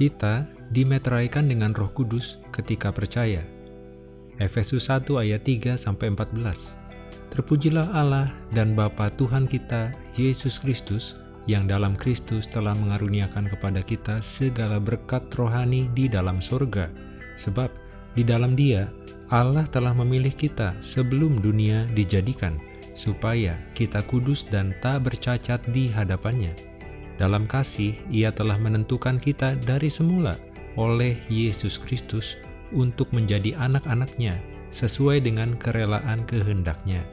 Kita dimeteraikan dengan roh kudus ketika percaya. Efesus 1 ayat 3-14 Terpujilah Allah dan Bapa Tuhan kita, Yesus Kristus, yang dalam Kristus telah mengaruniakan kepada kita segala berkat rohani di dalam surga. Sebab di dalam dia, Allah telah memilih kita sebelum dunia dijadikan, supaya kita kudus dan tak bercacat di hadapannya. Dalam kasih, ia telah menentukan kita dari semula oleh Yesus Kristus untuk menjadi anak-anaknya sesuai dengan kerelaan kehendaknya,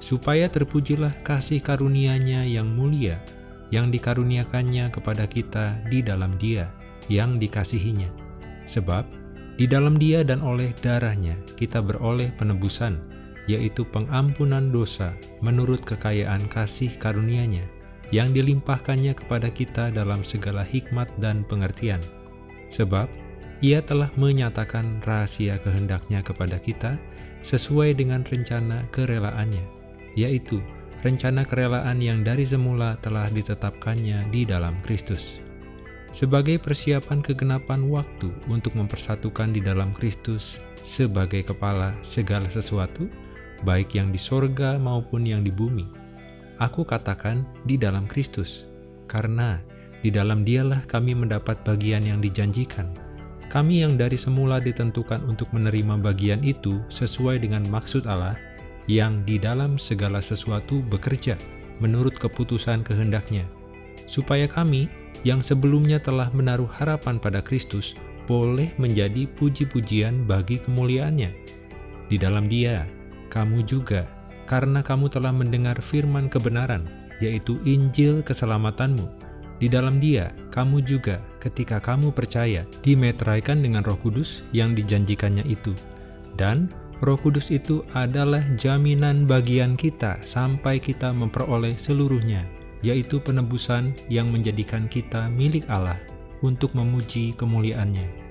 supaya terpujilah kasih karunia-Nya yang mulia, yang dikaruniakannya kepada kita di dalam Dia, yang dikasihinya. Sebab, di dalam Dia dan oleh darahnya kita beroleh penebusan, yaitu pengampunan dosa menurut kekayaan kasih karunia-Nya, yang dilimpahkannya kepada kita dalam segala hikmat dan pengertian. Sebab, ia telah menyatakan rahasia kehendaknya kepada kita sesuai dengan rencana kerelaannya, yaitu rencana kerelaan yang dari semula telah ditetapkannya di dalam Kristus. Sebagai persiapan kegenapan waktu untuk mempersatukan di dalam Kristus sebagai kepala segala sesuatu, baik yang di sorga maupun yang di bumi. Aku katakan di dalam Kristus, karena di dalam dialah kami mendapat bagian yang dijanjikan, kami yang dari semula ditentukan untuk menerima bagian itu sesuai dengan maksud Allah, yang di dalam segala sesuatu bekerja menurut keputusan kehendaknya, supaya kami yang sebelumnya telah menaruh harapan pada Kristus boleh menjadi puji-pujian bagi kemuliaannya. Di dalam dia, kamu juga, karena kamu telah mendengar firman kebenaran, yaitu Injil keselamatanmu, di dalam dia, kamu juga ketika kamu percaya dimeteraikan dengan roh kudus yang dijanjikannya itu. Dan roh kudus itu adalah jaminan bagian kita sampai kita memperoleh seluruhnya, yaitu penebusan yang menjadikan kita milik Allah untuk memuji kemuliaannya.